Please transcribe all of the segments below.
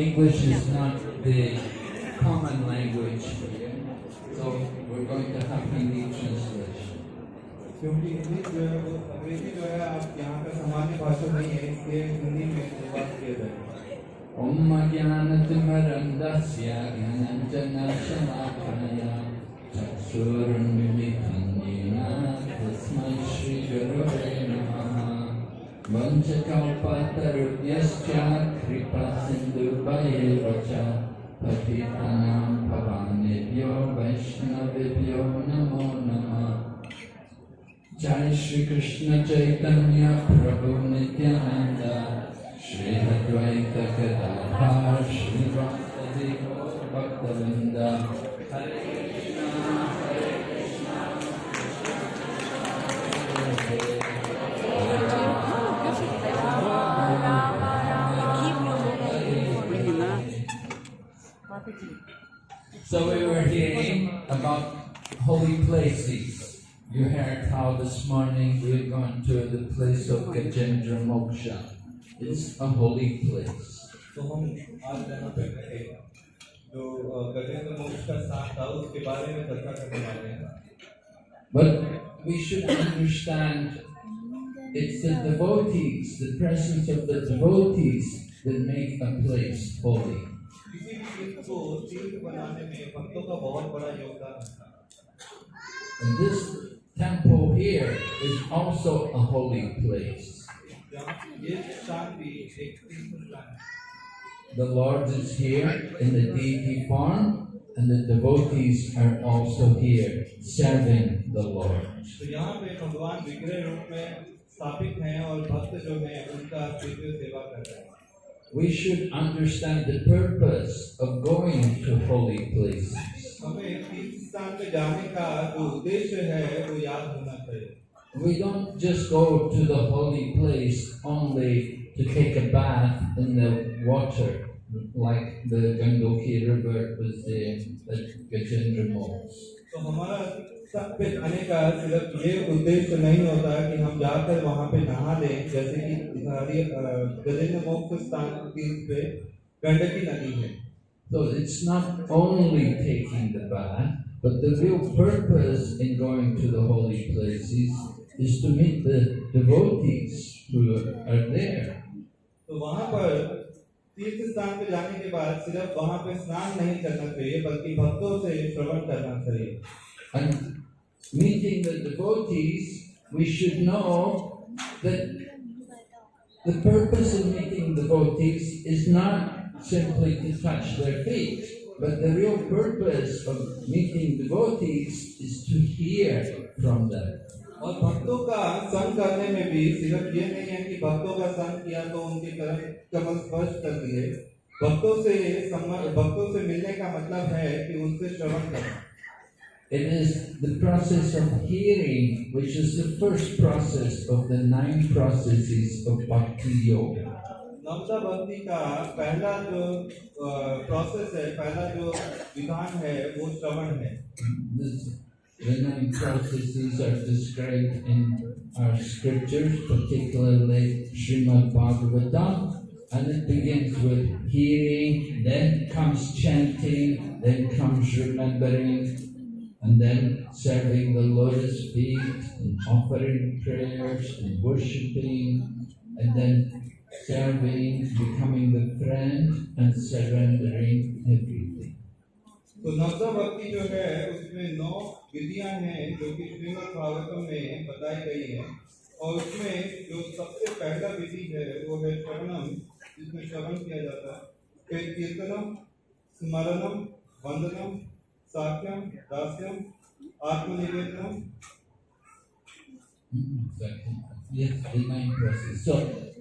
English is not the वञ्चकल्पतरुभ्यश्च कृपासिन्धुभयेव च पतितानां भवानेभ्यो वैष्णवेभ्यो नमो नमः। जय श्री कृष्ण चैतन्य प्रभु नित्यानंद श्री अद्वैत गदाधर हरे So we were hearing about holy places. You heard how this morning we're going to the place of Gajendra Moksha. It's a holy place. तो हम आज यहाँ पे थे जो अ, गजेंद्र मोक्ष का स्थान था उसके बारे में चर्चा करने वाले हैं But we should understand it's the devotees, the presence of the devotees that make a place holy. किसी भी तीर्थ को तीर्थ बनाने में भक्तों का बहुत बड़ा योगदान होता है And this temple here is also a holy place. यहाँ ये स्थान भी एक तीर्थ स्थान है The Lord is here in the deity form, and the devotees are also here serving the Lord. तो यहाँ पे भगवान विग्रह रूप में स्थापित हैं और भक्त जो हैं उनका दिव्य सेवा कर रहे हैं we should understand the purpose of going to holy places. We don't just go to the holy place only to take a bath in the water like the Gangoki River was the Gajendra Moles. तो हमारा सब पे जाने का सिर्फ़ ये उद्देश्य नहीं होता कि हम जाकर वहाँ पे नहा लें जैसे कि गजेंद्र मोक्ष स्थान तीर्थ पे गंडकी नदी है So it's not only taking the bath, but the real purpose in going to the holy places is to meet the devotees who are there. तो वहाँ पर तीर्थ स्थान पे जाने के बाद सिर्फ वहाँ पे स्नान नहीं करना चाहिए बल्कि भक्तों से श्रवण करना चाहिए And meeting the devotees, we should know that the purpose of meeting devotees is not simply to touch their feet, but the real purpose of meeting devotees is to hear from them. और भक्तों का संग करने में भी सिर्फ़ ये नहीं है कि भक्तों का संग किया तो उनके कदम कमल स्पर्श कर दिए। भक्तों से भक्तों से मिलने का मतलब है कि उनसे श्रवण करना It is the process of hearing, which is the first process of the nine processes of Bhakti Yoga. नवता भक्ति का पहला जो प्रोसेस है पहला जो विधान है वो श्रवण है। This, the nine processes are described in our scriptures, particularly Srimad Bhagavatam, and it begins with hearing, then comes chanting, then comes remembering, and then serving the lotus feet, and offering prayers, and worshipping, and then serving, becoming the friend, and surrendering everything. तो नवता भक्ति जो है उसमें नौ विधियाँ हैं जो कि श्रीमद् भागवतम में बताई गई हैं और उसमें जो सबसे पहला विधि है वो है शरणम जिसमें श्रवण किया जाता है फिर कीर्तनम स्मरणम वंदनम साक्यम दास्यम आत्मनिवेदनम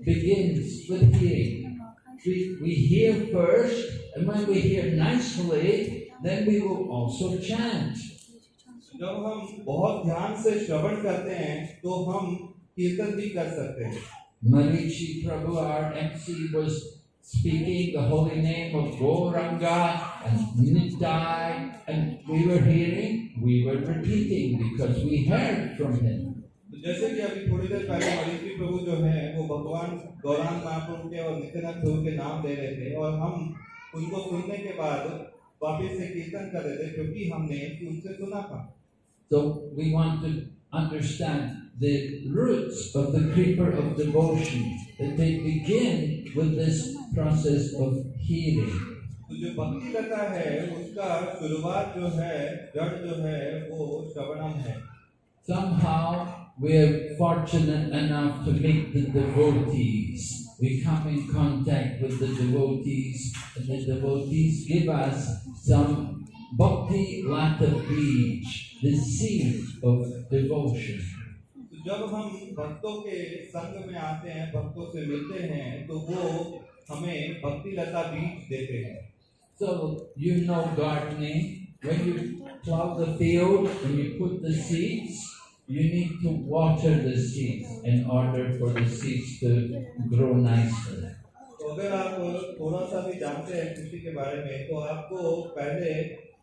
begins with hearing. We, we hear first, and when we hear nicely, then we will also chant. जब हम बहुत ध्यान से श्रवण करते हैं तो हम कीर्तन भी कर सकते हैं Marichi Prabhu, our MC, was speaking the holy name of Gauranga and Nittai, and we were hearing we were repeating because we heard from him. तो जैसे कि अभी थोड़ी देर पहले मरीजी प्रभु जो है वो भगवान गौरांग महाप्रभु के और नित्यानंद प्रभु के नाम दे रहे थे और हम उनको सुनने के बाद वापस से कीर्तन कर रहे थे क्योंकि हमने उनसे सुना था So we want to understand the roots of the creeper of devotion, that they begin with this process of healing. तो जो भक्ति लता है उसका शुरुआत जो है जड़ जो है वो श्रवणम है Somehow we are fortunate enough to meet the devotees. We come in contact with the devotees, and the devotees give us some bhakti lata beej, the seed of devotion. तो जब हम भक्तों के संग में आते हैं भक्तों से मिलते हैं तो वो हमें भक्ति लता बीज देते हैं So you know gardening. When you plow the field and you put the seeds, you need to water the seeds in order for the seeds to grow nicely. तो अगर आप थोड़ा सा भी जानते हैं कृषि के बारे में तो आपको पहले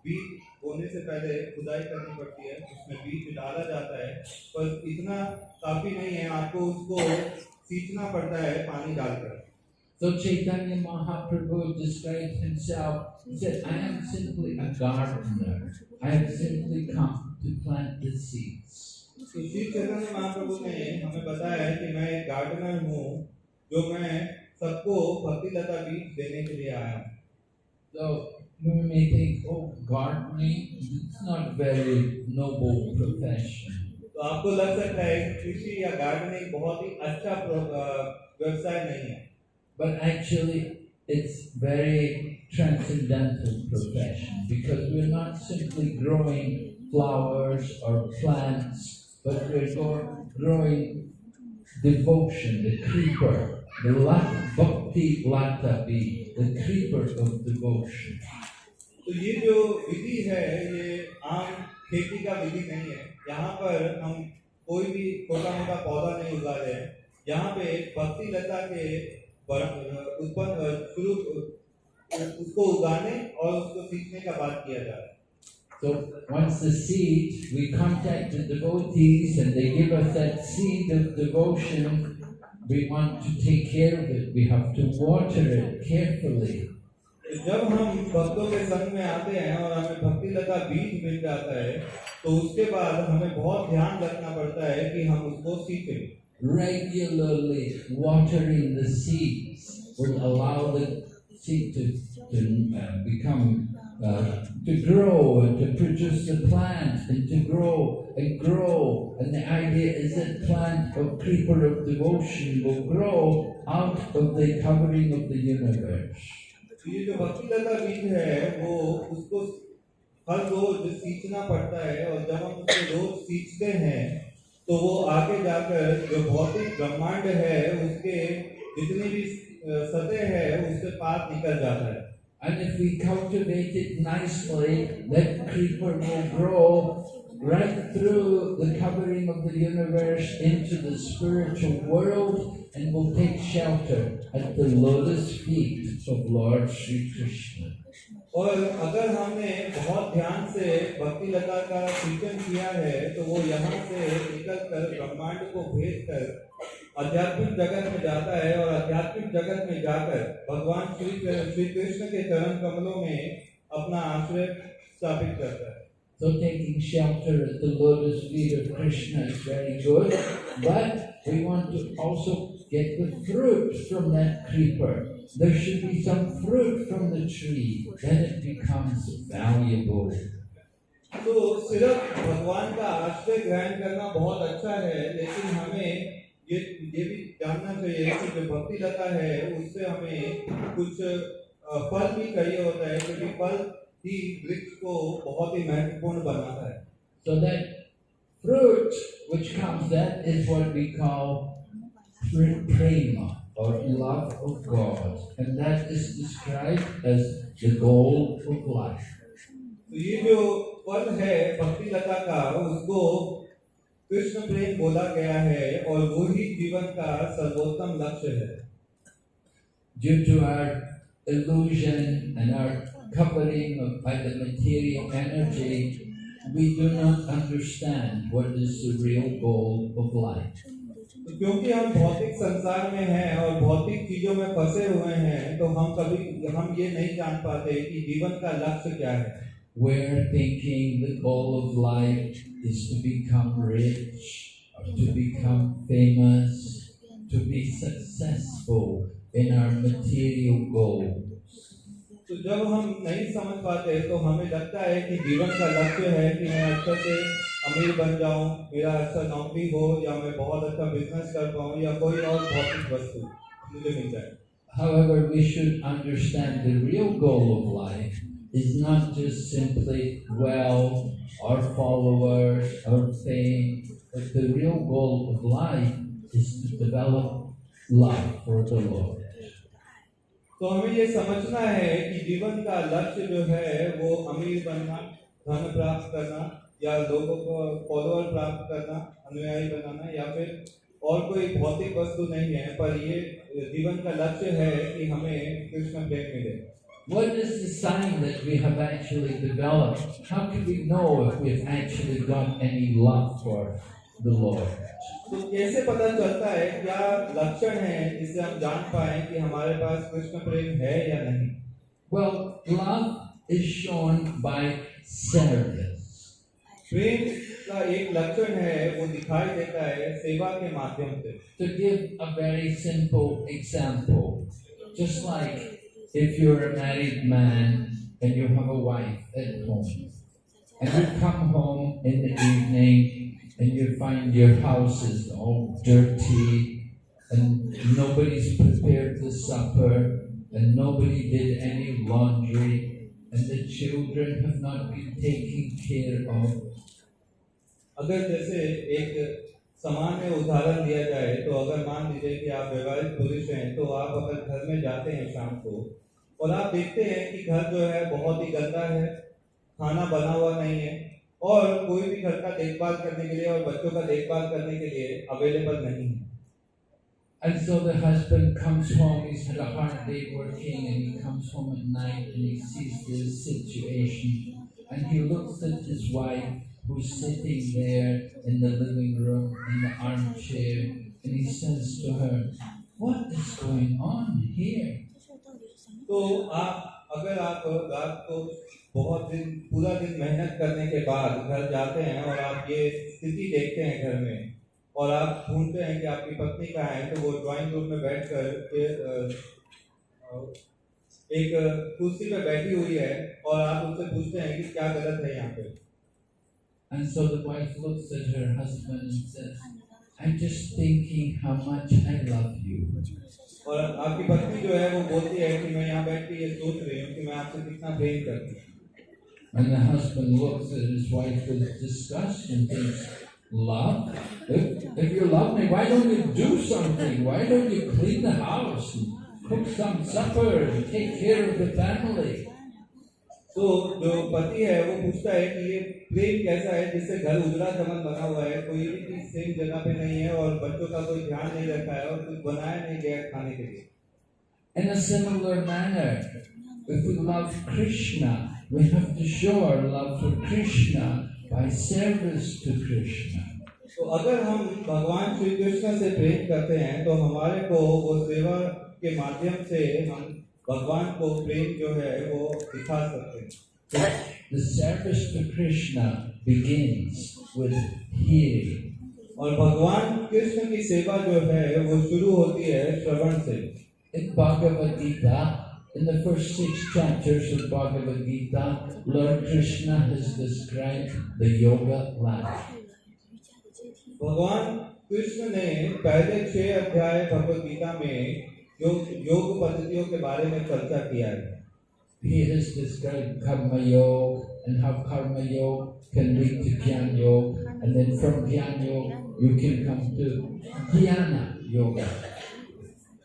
बीज बोने से पहले खुदाई करनी पड़ती है उसमें बीज डाला जाता है पर इतना काफ़ी नहीं है आपको उसको सींचना पड़ता है पानी डालकर So Chaitanya Mahaprabhu described himself. He said, I am simply a gardener. I have simply come to plant the seeds. तो श्री चैतन्य महाप्रभु ने हमें बताया है कि मैं एक गार्डनर हूँ जो मैं सबको भक्ति लता बीज देने के लिए आया हूँ So you may think, oh, gardening, it's not very noble profession. तो आपको लग सकता है कि कृषि या गार्डनिंग बहुत ही अच्छा प्रो- अ, व्यवसाय नहीं है But actually, it's very transcendental profession because we're not simply growing flowers or plants, but we're go- growing devotion, the creeper, the lat- bhakti latavi, the creeper of devotion. तो ये जो विधि है ये आम खेती का विधि नहीं है यहाँ पर हम कोई भी छोटा मोटा पौधा नहीं उगा रहे हैं यहाँ पे भक्ति लता के उत्पन्न शुरू उसको उगाने और उसको सीखने का बात किया जा रहा है So once the seed, we contact the devotees and they give us that seed of devotion. We want to take care of it. We have to water it carefully. तो जब हम भक्तों के संग में आते हैं और हमें भक्ति लता बीज मिल जाता है तो उसके बाद हमें बहुत ध्यान रखना पड़ता है कि हम उसको सीखें Regularly watering the seeds will allow the seed to, to uh, become, uh, to grow and to produce the plant and to grow and grow. And the idea is that plant of creeper of devotion will grow out of the covering of the universe. तो ये जो भक्ति लता बीज है वो उसको हर रोज सींचना पड़ता है और जब हम उसको रोज सींचते हैं तो वो आगे जाकर जो भौतिक ब्रह्मांड है उसके जितनी भी सतह है उससे पार निकल जाता है। And if we cultivate it nicely, that creeper will grow right through the covering of the universe into the spiritual world and will take shelter at the lotus feet of Lord Sri Krishna. और अगर हमने बहुत ध्यान से भक्ति लता का सिंचन किया है तो वो यहाँ से निकल कर ब्रह्मांड को भेज कर आध्यात्मिक जगत में जाता है और आध्यात्मिक जगत में जाकर भगवान श्री श्री कृष्ण के चरण कमलों में अपना आश्रय स्थापित करता है So taking shelter at the lotus feet of Krishna is very good, but we want to also get the fruit from that creeper. There should be some fruit from the tree, then it becomes valuable. तो सिर्फ भगवान का आश्रय ग्रहण करना बहुत अच्छा है लेकिन हमें ये ये भी जानना चाहिए कि जो भक्ति लता है उससे हमें कुछ अ, फल भी चाहिए होता है क्योंकि फल ही वृक्ष को बहुत ही महत्वपूर्ण बनाता है So that fruit which comes, that is what we call prema or love of God. And that is described as the goal of life. तो ये जो फल है भक्ति लता का उसको कृष्ण प्रेम बोला गया है और वो ही जीवन का सर्वोत्तम लक्ष्य है Due to our illusion and our covering of, by the material energy, we do not understand what is the real goal of life. तो क्योंकि हम भौतिक संसार में हैं और भौतिक चीजों में फंसे हुए हैं तो हम कभी हम ये नहीं जान पाते कि जीवन का लक्ष्य क्या है We're thinking the goal of life is to become rich, or to become famous, to be successful in our material goals. तो जब हम नहीं समझ पाते तो हमें लगता है कि जीवन का लक्ष्य है कि मैं अच्छे से अमीर बन जाऊँ मेरा अच्छा नौकरी हो या मैं बहुत अच्छा बिज़नेस कर पाऊँ या कोई और भौतिक वस्तु मुझे मिल जाए However, we should understand the real goal of life is not just simply wealth or followers or fame, but the real goal of life is to develop love for the Lord. तो हमें ये समझना है कि जीवन का लक्ष्य जो है, वो अमीर बनना, धन प्राप्त करना, या लोगों को फॉलोअर प्राप्त करना, अनुयायी बनाना, या फिर और कोई भौतिक वस्तु नहीं है, पर ये जीवन का लक्ष्य है कि हमें कृष्ण प्रेम मिले What is the sign that we have actually developed? How can we know if we've actually got any love for तो कैसे पता चलता है क्या लक्षण है इससे हम जान पाए कि हमारे पास कृष्ण प्रेम है या नहीं? Well love is shown by प्रेम का एक लक्षण है वो दिखाई देता है सेवा के माध्यम से। तो give a very simple example just like if you're a married man and you have a wife at home and you come home in the evening and you find your house is all dirty and nobody's prepared the supper and nobody did any laundry and the children have not been taken care of अगर जैसे एक सामान्य उदाहरण दिया जाए तो अगर मान लीजिए कि आप विवाहित पुरुष हैं तो आप अगर घर में जाते हैं शाम को और आप देखते हैं कि घर जो है बहुत ही गंदा है खाना बना हुआ नहीं है और कोई भी घर का देखभाल करने के लिए और बच्चों का देखभाल करने के लिए अवेलेबल नहीं है And so the husband comes home, he's had a hard day working, and he comes home at night and he sees this situation. And he looks at his wife who's sitting there in the living room in the armchair, and he says to her, What is going on here? तो आप अगर आप रात को बहुत दिन पूरा दिन मेहनत करने के बाद घर जाते हैं और आप ये स्थिति देखते हैं घर में और आप ढूंढते हैं कि आपकी पत्नी कहाँ है तो वो ड्राइंग रूम में बैठ कर एक कुर्सी पे बैठी हुई है और आप उससे पूछते हैं कि क्या गलत है यहाँ पे। And so the wife looks at her husband and says, I'm just thinking how much I love you. और आपकी पत्नी जो है वो बोलती है कि मैं यहाँ बैठ के ये सोच रही हूँ कि मैं आपसे कितना प्रेम करती हूँ। And the husband looks at his wife with disgust and thinks, Love? If, if you love me, why don't you do something? Why don't you clean the house and cook some supper and take care of the family? तो जो पति है वो पूछता है कि ये प्रेम कैसा है जिससे घर उजड़ा चमन बना हुआ है कोई भी चीज सेम जगह पे नहीं है और बच्चों का कोई ध्यान नहीं रखा है और कुछ बनाया नहीं गया है खाने के लिए In a similar manner, if we love Krishna, we have to show our love for Krishna by service to Krishna. तो अगर हम भगवान श्री कृष्ण से प्रेम करते हैं तो हमारे को वो सेवा के माध्यम से हम भगवान को प्रेम जो है वो दिखा सकते हैं The service to Krishna begins with hearing. और भगवान कृष्ण की सेवा जो है वो शुरू होती है श्रवण से एक भाग्यवती दा in the first six chapters of Bhagavad Gita, Lord Krishna has described the yoga ladder. भगवान कृष्ण ने पहले छह अध्याय भगवत गीता में योग योग पद्धतियों के बारे में चर्चा किया है He has described Karma Yoga and how Karma Yoga can lead to Jnana Yoga, and then from Jnana Yoga you can come to Dhyana Yoga.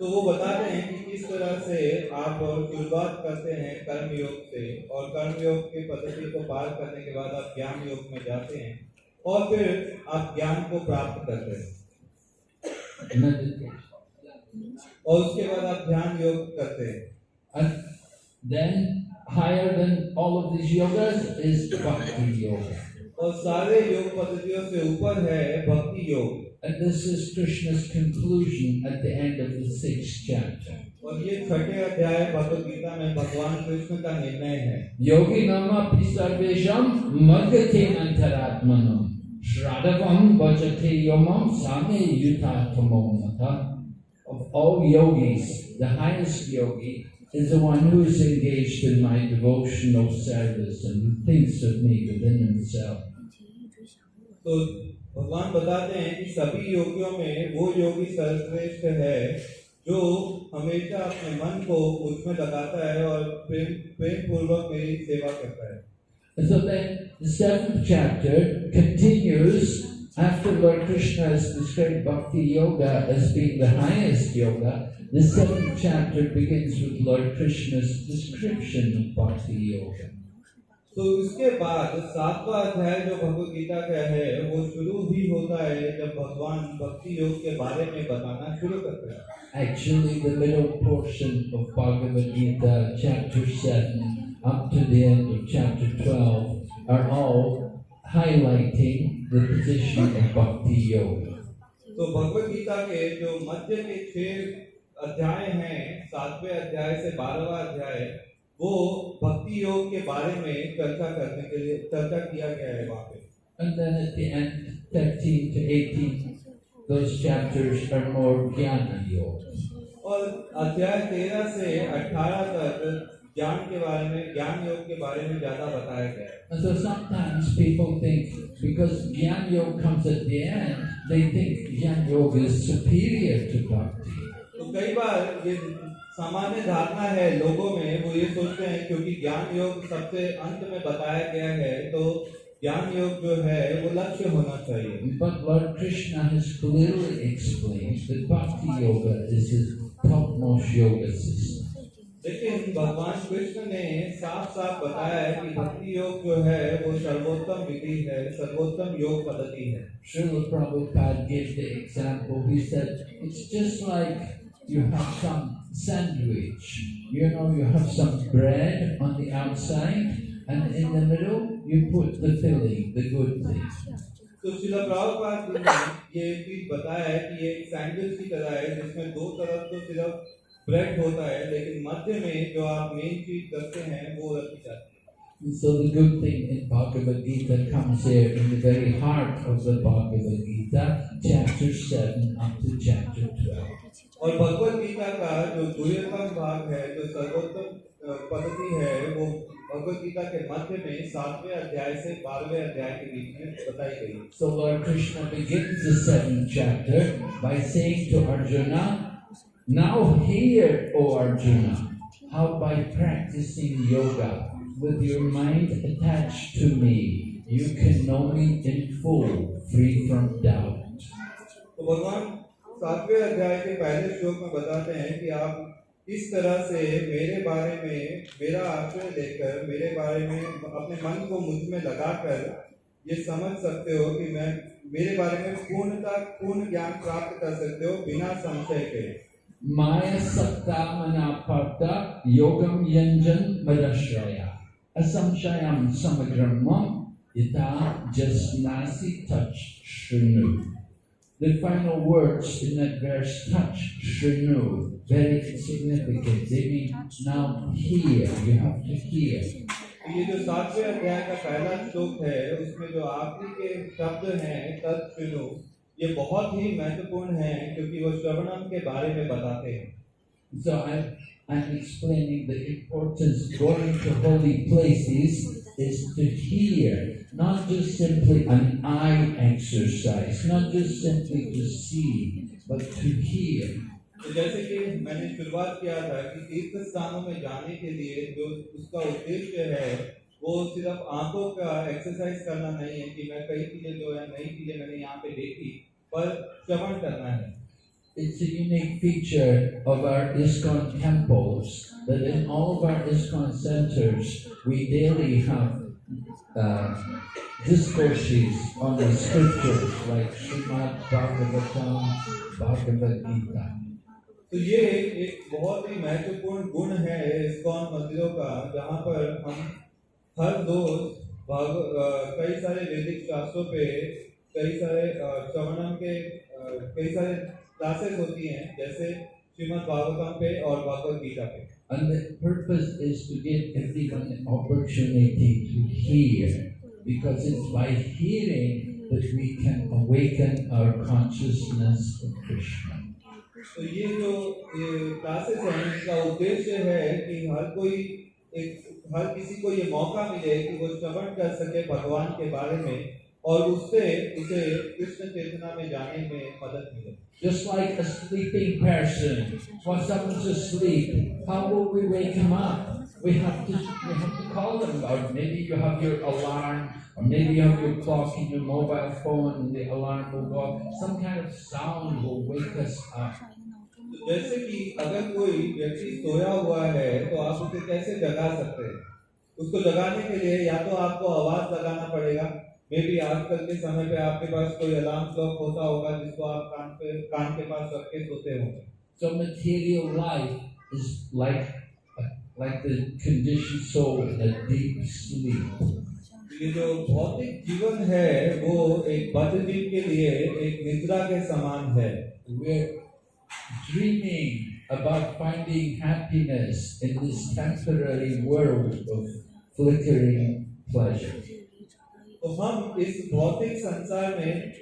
तो वो बताते हैं कि किस तरह से आप शुरुआत करते हैं कर्म योग से और कर्म योग की पद्धति को पार करने के बाद आप ज्ञान योग में जाते हैं और फिर आप ज्ञान को प्राप्त करते हैं। और उसके बाद आप ध्यान योग करते हैं। And then higher than all of these yogas is Bhakti Yoga. और सारे योग पद्धतियों से ऊपर है भक्ति योग। And this is Krishna's conclusion at the end of the sixth chapter. और ये छठे अध्याय भगवत गीता में भगवान कृष्ण का निर्णय है Yogi nama pisarvesham magate antaratmanam Shradavam bhajate yomam same yutattamam mata. Of all yogis, the highest yogi is the one who is engaged in my devotional service and who thinks of me within himself. तो भगवान बताते हैं कि सभी योगियों में वो योगी सर्वश्रेष्ठ है जो हमेशा अपने मन को उसमें लगाता है और प्रेम प्रेम पूर्वक मेरी सेवा करता है so then the seventh chapter continues after Lord Krishna has described Bhakti Yoga as being the highest yoga. The seventh chapter begins with Lord Krishna's description of Bhakti Yoga. तो उसके बाद सातवां अध्याय जो भगवत गीता का है वो शुरू ही होता है जब भगवान भक्ति योग के बारे में बताना शुरू करते हैं Actually, the middle portion of Bhagavad Gita, chapter 7, up to the end of chapter 12, are all highlighting the position of Bhakti Yoga. तो भगवत गीता के जो मध्य के छह अध्याय हैं सातवें अध्याय से बारहवा अध्याय वो भक्ति योग के बारे में चर्चा करने के लिए चर्चा किया गया है वहाँ पे And then at the end, 13 to 18, those chapters are more Jnana Yoga. और अध्याय तेरह से अठारह तक ज्ञान के बारे में ज्ञान योग के बारे में ज़्यादा बताया गया है And so sometimes people think because Jnana Yoga comes at the end, they think Jnana Yoga is superior to Bhakti. तो कई बार ये सामान्य धारणा है लोगों में वो ये सोचते हैं क्योंकि ज्ञान योग सबसे अंत में बताया गया है तो ज्ञान योग जो है वो लक्ष्य होना चाहिए। But lord Krishna has clearly explained that bhakti yoga is his top most योग लेकिन भगवान कृष्ण ने साफ़ साफ़ बताया है कि भक्ति योग जो है वो सर्वोत्तम विधि है सर्वोत्तम योग पद्धति है। Shri Prabhupada give the example he said it's just like you have some sandwich. You know, you have some bread on the outside, and in the middle, you put the filling, the good thing. तो शिला प्रभुपाद जी ने ये चीज बताया है कि ये एक sandwich की तरह है जिसमें दो तरफ तो सिर्फ ब्रेड होता है लेकिन मध्य में जो आप मेन चीज रखते हैं वो रखी जाती है And so the good thing in Bhagavad Gita comes there in the very heart of the Bhagavad Gita, chapter 7 up to chapter 12. और भगवत गीता का जो दुर्यतम भाग है जो सर्वोत्तम अ, पद्धति है वो भगवत गीता के मध्य में सातवें अध्याय से बारहवें अध्याय के बीच में बताई गई है So Lord Krishna begins the seventh chapter by saying to Arjuna, Now hear, O Arjuna, how by practicing yoga with your mind attached to me, you can know me in full, free from doubt. तो भगवान सातवें अध्याय के पहले श्लोक में बताते हैं कि आप इस तरह से मेरे बारे में, मेरा आश्रय लेकर, मेरे बारे में अपने मन को मुझमें लगाकर ये समझ सकते हो कि मैं, मेरे बारे में पूर्णता, पूर्ण ज्ञान प्राप्त कर सकते हो बिना संशय के Maya sakta manaparta yogam yanjan madashraya asamshayam samagramam yata jasnasi touch shrinu. The final words in that verse touch shrinu, very significant. They mean now hear, you have to hear. तो ये जो सातवें अध्याय का पहला श्लोक है उसमें जो आखिरी के शब्द हैं तत्सुनो ये बहुत ही महत्वपूर्ण है क्योंकि वो श्रवणम के बारे में बताते हैं So I'm, I'm explaining the importance going to holy places is to hear, not just simply an eye exercise, not just simply to see, but to hear. तो जैसे कि मैंने शुरुआत किया था कि तीर्थ स्थानों में जाने के लिए जो उसका उद्देश्य है वो सिर्फ आंखों का एक्सरसाइज करना नहीं है कि मैं कई चीजें जो है नई चीजें मैंने यहाँ पे देखी पर श्रवण करना है It's a unique feature of our ISKCON temples that in all of our ISKCON centers we daily have uh, discourses on the scriptures like Srimad Bhagavatam, Bhagavad Gita. तो ये एक बहुत ही महत्वपूर्ण गुण है इस्कॉन मंदिरों का जहाँ पर हम हर रोज भाग कई सारे वैदिक शास्त्रों पे कई सारे श्रवणम के कई सारे क्लासेस होती हैं जैसे श्रीमद् भागवतम पे और भागवत गीता पे And the purpose is to give everyone an opportunity to hear, because it's by hearing that we can awaken our consciousness of Krishna. तो ये जो ये क्लासेस हैं इनका उद्देश्य है कि हर कोई एक हर किसी को ये मौका मिले कि वो श्रवण कर सके भगवान के बारे में और उससे उसे कृष्ण चेतना में जाने में मदद मिले Just like a sleeping person, when someone's asleep, how will we wake him up? We have to we have to call them, or maybe you have your alarm, or maybe you have your clock in your mobile phone, and the alarm will go off. Some kind of sound will wake us up. तो जैसे कि अगर कोई व्यक्ति सोया हुआ है तो आप उसे कैसे जगा सकते हैं उसको जगाने के लिए या तो आपको आवाज़ लगाना पड़ेगा मे बी आजकल के समय पे आपके पास कोई अलार्म क्लॉक होता होगा जिसको आप कान पे कान के पास रख के सोते होंगे So material life is like like the conditioned soul in a deep sleep. ये जो भौतिक जीवन है वो एक बद्ध जीव के लिए एक निद्रा के समान है We're dreaming about finding happiness in this temporary world of flickering pleasure. तो हम इस भौतिक संसार में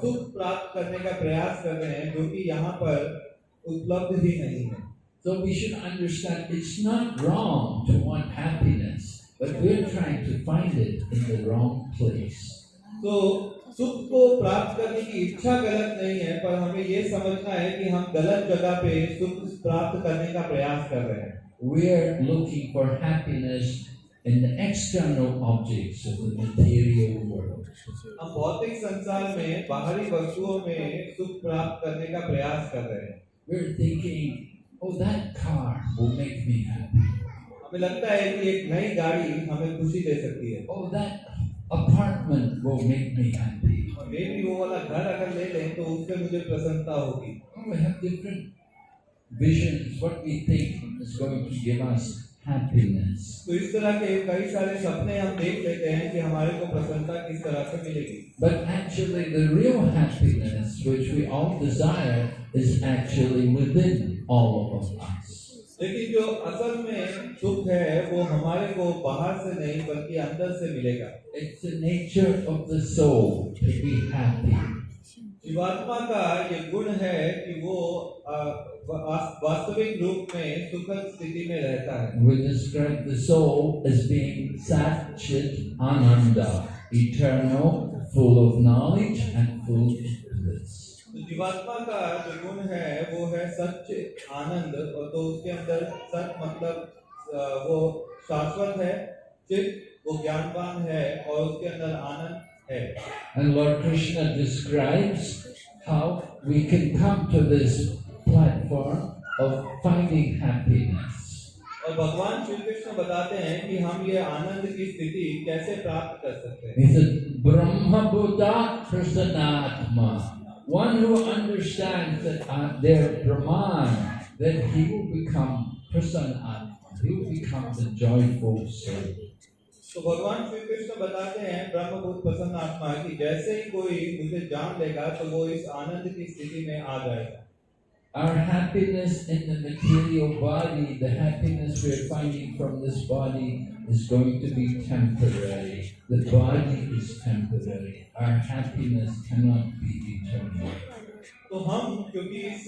सुख प्राप्त करने का प्रयास कर रहे हैं जो कि यहाँ पर उपलब्ध ही नहीं है। So we should understand it's not wrong to want happiness, but we're trying to find it in the wrong place. तो सुख को प्राप्त करने की इच्छा गलत नहीं है पर हमें ये समझना है कि हम गलत जगह पे सुख प्राप्त करने का प्रयास कर रहे हैं। We're looking for happiness in the external objects of the material world. हम भौतिक संसार में बाहरी वस्तुओं में सुख प्राप्त करने का प्रयास कर रहे हैं We're thinking, oh, that car will make me happy. हमें लगता है कि एक नई गाड़ी हमें खुशी दे सकती है Oh, that apartment will make me happy. और मे भी वो वाला घर अगर ले लें तो उससे मुझे प्रसन्नता होगी Oh, we have different visions, what we think is going to give us तो इस तरह के कई सारे सपने हम देख लेते हैं कि हमारे को प्रसन्नता किस तरह से मिलेगी। But actually the real happiness which we all desire is actually within all of us लेकिन जो असल में सुख है वो हमारे को बाहर से नहीं बल्कि अंदर से मिलेगा। It's the nature of the soul to be happy जीवात्मा का ये गुण है कि वो वास्तविक रूप में सुखद स्थिति में रहता है। We describe the soul as being satchit ananda eternal full of knowledge and full of bliss. तो जीवात्मा का जो गुण है वो है सच आनंद और तो उसके अंदर सच मतलब वो शाश्वत है चित वो ज्ञानवान है और उसके अंदर आनंद है। And lord Krishna describes how we can come to this platform of finding happiness. और भगवान श्री कृष्ण बताते हैं कि हम ये आनंद की स्थिति कैसे प्राप्त कर सकते हैं He said, Brahma Buddha Prasanatma. One who understands that uh, their Brahman, then he will become Prasanatma. He will become the joyful soul. तो भगवान श्री कृष्ण बताते हैं ब्रह्मभूत प्रसन्न आत्मा की जैसे ही कोई मुझे जान लेगा तो वो इस आनंद की स्थिति में आ जाएगा Our happiness in the material body, the happiness we're finding from this body, is going to be temporary. The body is temporary. Our happiness cannot be eternal. तो हम क्योंकि इस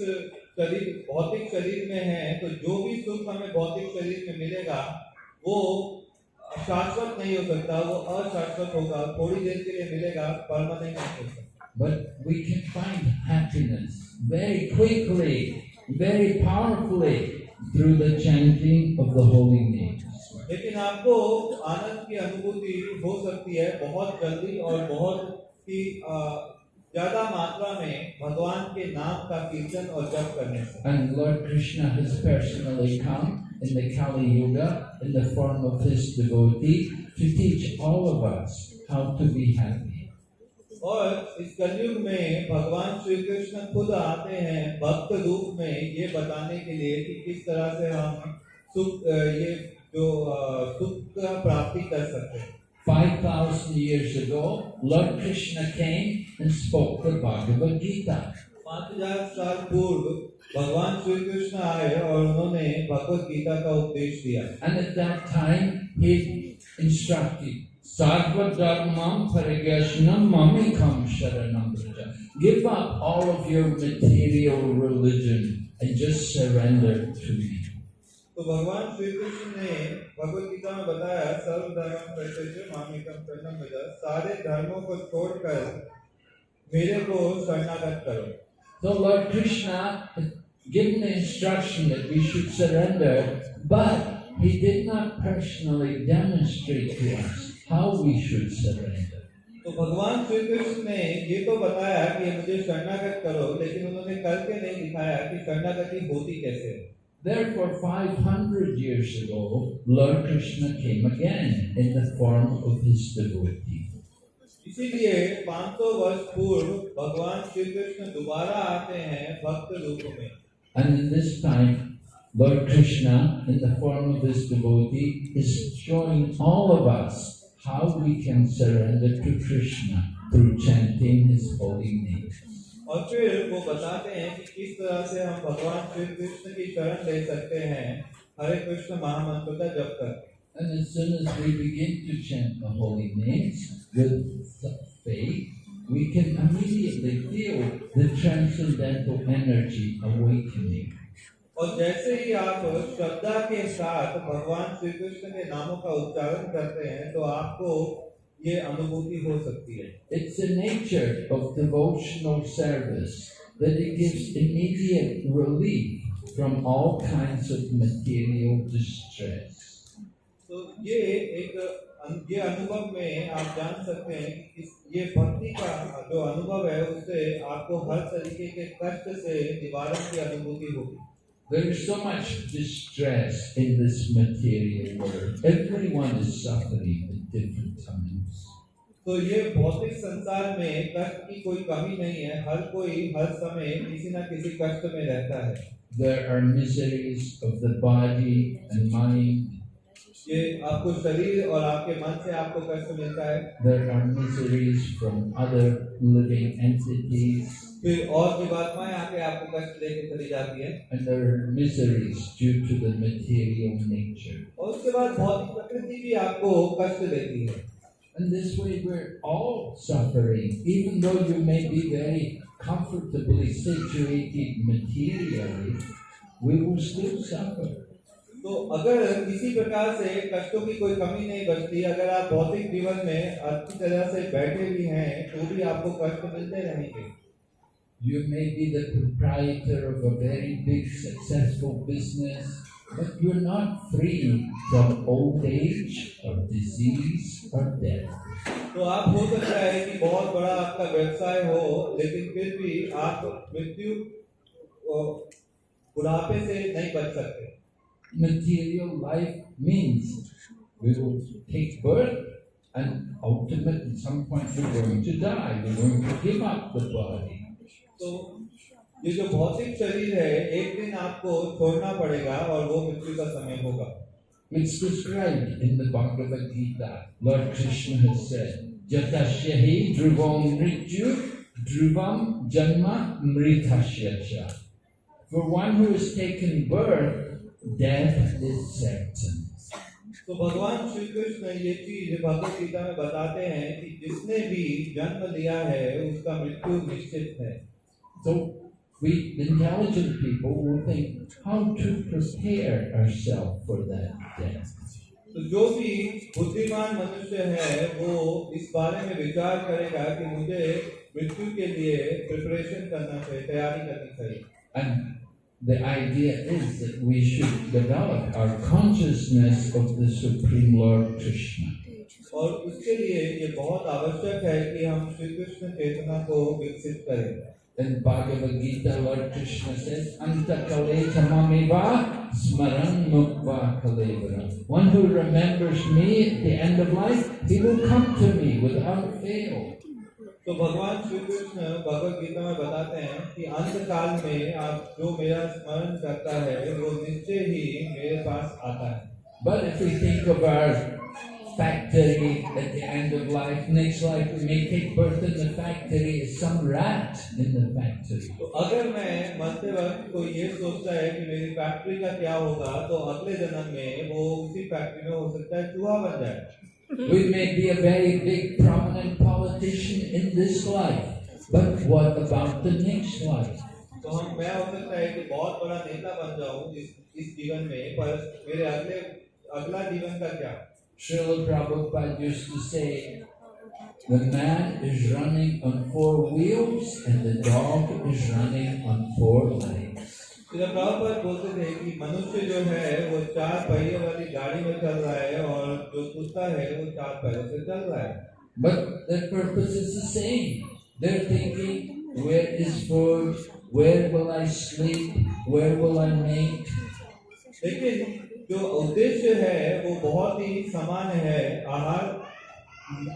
शरीर भौतिक शरीर में हैं तो जो भी सुख हमें भौतिक शरीर में मिलेगा वो शाश्वत नहीं हो सकता वो अशाश्वत होगा थोड़ी देर के लिए मिलेगा परमानेंट नहीं हो सकता But we can find happiness very quickly, very powerfully through the chanting of the holy names. लेकिन आपको आनंद की अनुभूति हो सकती है बहुत जल्दी और बहुत ही अ, ज्यादा मात्रा में भगवान के नाम का कीर्तन और जप करने से And Lord Krishna has personally come in the Kali Yuga in the form of his devotee to teach all of us how to be happy. और इस कलयुग में भगवान श्री कृष्ण खुद आते हैं भक्त रूप में ये बताने के लिए कि किस तरह से हम सुख ये जो सुख का प्राप्ति कर सकते हैं 5,000 years ago, Lord Krishna came and spoke the Bhagavad Gita. पाँच हज़ार साल पूर्व भगवान श्री कृष्ण आए और उन्होंने भगवत गीता का उपदेश दिया And at that time, he instructed, Sarva Dharmam Parigashnam Mamikam Sharanam Braja. Give up all of your material religion and just surrender to me. तो भगवान श्री कृष्ण ने भगवत गीता में बताया सर्व धर्म प्रत्यक्ष मामिकम शरणम भजा सारे धर्मों को छोड़कर मेरे को शरणागत करो So Lord Krishna had given the instruction that we should surrender, but he did not personally demonstrate to us How we should surrender. तो भगवान श्री कृष्ण ने ये तो बताया कि मुझे शरणागत करो लेकिन उन्होंने करके नहीं दिखाया कि शरणागति होती कैसे है Therefore, 500 years ago, Lord Krishna came again in the form of his devotee. इसीलिए 500 वर्ष पूर्व भगवान श्री कृष्ण दोबारा आते हैं भक्त रूप में And in this time, Lord Krishna, in the form of his devotee, is showing all of us how we can surrender to Krishna through chanting his holy name. और फिर वो बताते हैं कि किस तरह से हम भगवान श्री कृष्ण की शरण ले सकते हैं हरे कृष्ण महामंत्र का जप करके And as soon as we begin to chant the holy names with faith, we can immediately feel the transcendental energy awakening. और जैसे ही आप श्रद्धा के साथ भगवान श्री कृष्ण के नामों का उच्चारण करते हैं तो आपको ये अनुभूति हो सकती है It's the nature of devotional service that it gives immediate relief from all kinds of material distress. तो ये एक ये अनुभव में आप जान सकते हैं कि ये भक्ति का जो अनुभव है उससे आपको हर तरीके के कष्ट से निवारण की अनुभूति होगी There is so much distress in this material world. Everyone is suffering at different times. तो ये भौतिक संसार में कष्ट की कोई कमी नहीं है हर कोई हर समय किसी न किसी कष्ट में रहता है There are miseries of the body and mind. ये आपको शरीर और आपके मन से आपको कष्ट मिलता है There are miseries from other living entities. फिर और भी जीवात्माएँ आके आपको कष्ट देके चली जाती है And there are miseries due to the material nature. और उसके बाद भौतिक प्रकृति भी आपको कष्ट देती है And this way we're all suffering, even though you may be very comfortably situated materially, we will still suffer. तो अगर किसी प्रकार से कष्टों की कोई कमी नहीं बचती अगर आप भौतिक जीवन में अच्छी तरह से बैठे भी हैं तो भी आपको कष्ट मिलते रहेंगे You may be the proprietor of a very big successful business, but you're not free from old age or disease or death. तो आप हो सकता है कि बहुत बड़ा आपका व्यवसाय हो लेकिन फिर भी आप मृत्यु और बुढ़ापे से नहीं बच सकते Material life means we will take birth and ultimately at some point we're going to die. We're going to give up the body. तो ये जो भौतिक शरीर है एक दिन आपको छोड़ना पड़ेगा और वो मृत्यु का समय होगा It's described in the Bhagavad Gita. Lord Krishna has said, Jatasyahi dhruvam mrityu dhruvam janma mritasya cha. For one who has taken birth, death is certain. तो भगवान श्री कृष्ण ये चीज़ भगवत गीता में बताते हैं कि जिसने भी जन्म लिया है उसका मृत्यु निश्चित है So we intelligent people will think how to prepare ourselves for that death. तो जो भी बुद्धिमान मनुष्य है वो इस बारे में विचार करेगा कि मुझे मृत्यु के लिए प्रिपरेशन करना चाहिए तैयारी करनी चाहिए And the idea is that we should develop our consciousness of the Supreme Lord Krishna. और उसके लिए ये बहुत आवश्यक है कि हम श्री कृष्ण चेतना को विकसित करें In Bhagavad Gita, Lord Krishna says, Anta kale tamamiva smaran mukva kalevara. One who remembers me at the end of life, he will come to me without fail. तो भगवान श्री कृष्ण भगवत गीता में बताते हैं कि अंत काल में आप जो मेरा स्मरण करता है वो निश्चय ही मेरे पास आता है But if we think of our factory at the end of life, next life we may take birth in the factory as some rat in the factory. तो अगर मैं मरते वक्त कोई ये सोचता है कि मेरी फैक्ट्री का क्या होगा तो अगले जन्म में वो उसी फैक्ट्री में हो सकता है चूहा बन जाए We may be a very big prominent politician in this life, but what about the next life? तो हम मैं हो सकता है कि बहुत बड़ा नेता बन जाऊं इस इस जीवन में पर मेरे अगले अगला जीवन का क्या Srila Prabhupada used to say, the man is running on four wheels and the dog is running on four legs. Srila Prabhupada बोलते थे कि मनुष्य जो है वो चार पहिए वाली गाड़ी में चल रहा है और जो कुत्ता है वो चार पैरों से चल रहा है But their purpose is the same. They're thinking, where is food? Where will I sleep? Where will I mate? लेकिन जो उद्देश्य है वो बहुत ही समान है आहार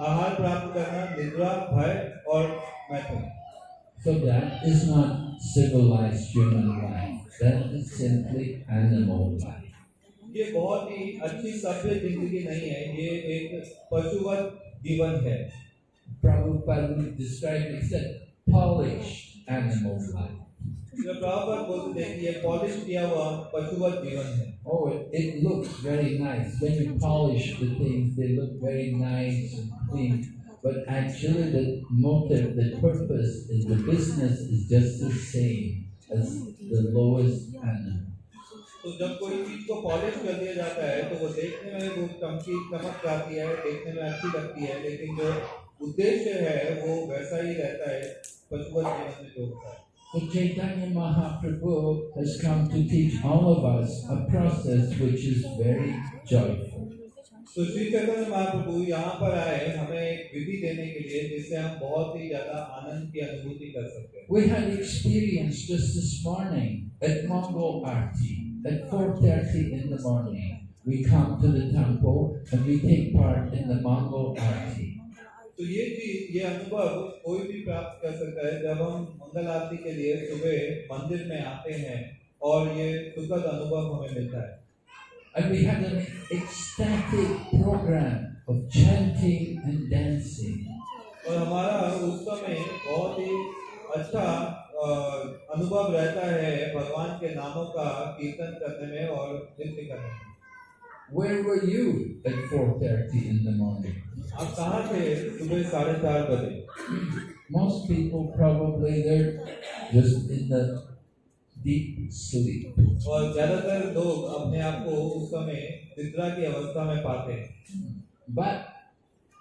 आहार प्राप्त करना निद्रा भय और मैथुन So that is not civilized human life. That is simply animal life. ये बहुत ही अच्छी सभ्य ज़िंदगी नहीं है ये एक पशुवत जीवन है Prabhupada described it, said, polished animal life. जो प्रभुपाद बोलते थे कि ये पॉलिश किया हुआ पशुवत जीवन है Oh, it, it looks very nice. When you polish the things, they look very nice and clean. But actually, the motive, the purpose, is the business is just the same as the lowest animal. तो जब कोई चीज़ को polish कर दिया जाता है तो वो देखने में वो चमकी चमक आती है देखने में अच्छी लगती है लेकिन जो उद्देश्य है वो वैसा ही रहता है पशुवत जीवन में जो होता है So Chaitanya Mahaprabhu has come to teach all of us a process which is very joyful. तो श्री चैतन्य महाप्रभु यहाँ पर आए हमें एक विधि देने के लिए जिससे हम बहुत ही ज्यादा आनंद की अनुभूति कर सकते हैं We had experience just this morning at Mongol Arti at 4.30 in the morning. We come to the temple and we take part in the Mongol Arti. तो ये चीज़ ये अनुभव कोई भी प्राप्त कर सकता है जब हम मंगल आरती के लिए सुबह मंदिर में आते हैं और ये सुखद अनुभव हमें मिलता है And we had an ecstatic program of chanting and dancing. और हमारा उस समय बहुत ही अच्छा अनुभव रहता है भगवान के नामों का कीर्तन करने में और नृत्य करने में Where were you at 4.30 in the morning? आप कहाँ थे सुबह साढ़े चार बजे Most people probably they're just in the deep sleep. और ज्यादातर लोग अपने आप को उस समय निद्रा की अवस्था में पाते हैं But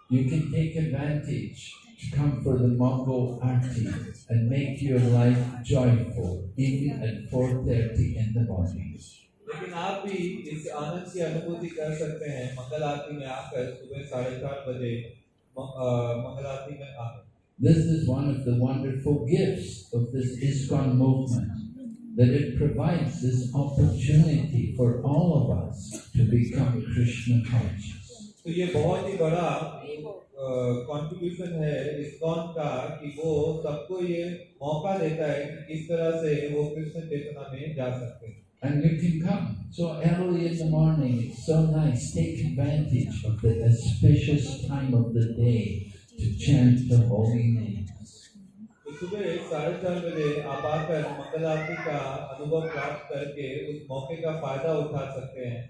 you can take advantage to come for the Mongol Arti and make your life joyful even at 4.30 in the morning. लेकिन आप भी इस आनंद की अनुभूति कर सकते हैं मंगल आरती में आकर सुबह साढ़े चार बजे मंगल आरती में आकर This is one of the wonderful gifts of this ISKCON movement, that it provides this opportunity for all of us to become Krishna conscious. तो ये बहुत ही बड़ा कंट्रीब्यूशन है इस्कॉन का कि वो सबको ये मौका देता है कि किस तरह से वो कृष्ण चेतना में जा सकते हैं And you can come so early in the morning. It's so nice. Take advantage of the auspicious time of the day to chant the holy names. तो सुबह साढ़े चार बजे आप आकर मंगल आरती का अनुभव प्राप्त करके उस मौके का फायदा उठा सकते हैं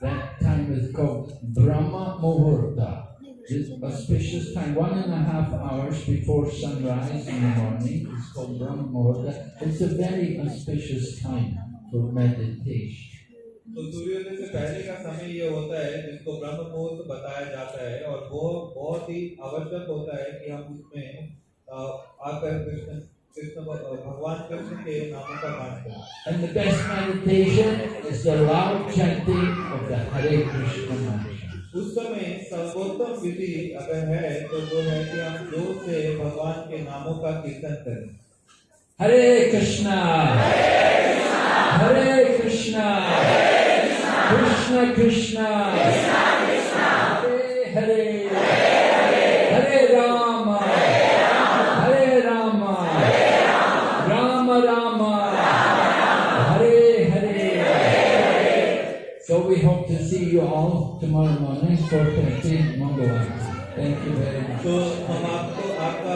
That time is called Brahma Muhurta. This auspicious time, one and a half hours before sunrise in the morning, is called Brahma Muhurta. It's a very auspicious time For meditation. तो सूर्योदय से पहले का समय ये होता है जिसको ब्रह्म मुहूर्त बताया जाता है और वो बहुत ही आवश्यक होता है कि हम उसमें आकर कृष्ण कृष्ण भगवान कृष्ण के नामों का गान करें And the best meditation is the loud chanting of the Hare Krishna mantra. उस समय सर्वोत्तम विधि अगर है तो वो है कि हम ज़ोर से भगवान के नामों का कीर्तन करें Hare Krishna, Krishna Krishna, Hare Hare, Hare Rama, Hare Rama, Rama Rama, Hare Hare. So we hope to see you all tomorrow morning, 4.30, Mangalam. Thank you very much. तो हम आपको आपका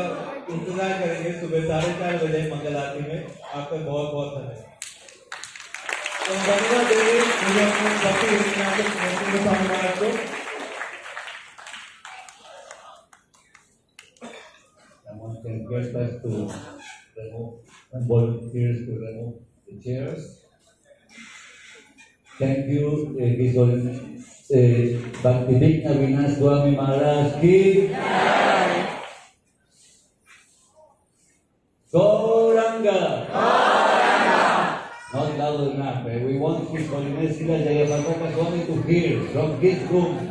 इंतज़ार करेंगे सुबह साढ़े चार बजे मंगल आरती में आपका बहुत बहुत धन्यवाद Someone can request us to remove and volunteers to remove the chairs. Thank you, uh, this Bhaktivik eh, Avinash Swami Maharaj ki. Gauranga. Gauranga. Not loud enough. eh. We want His Holiness Srila Jayapataka Swami to hear from his room.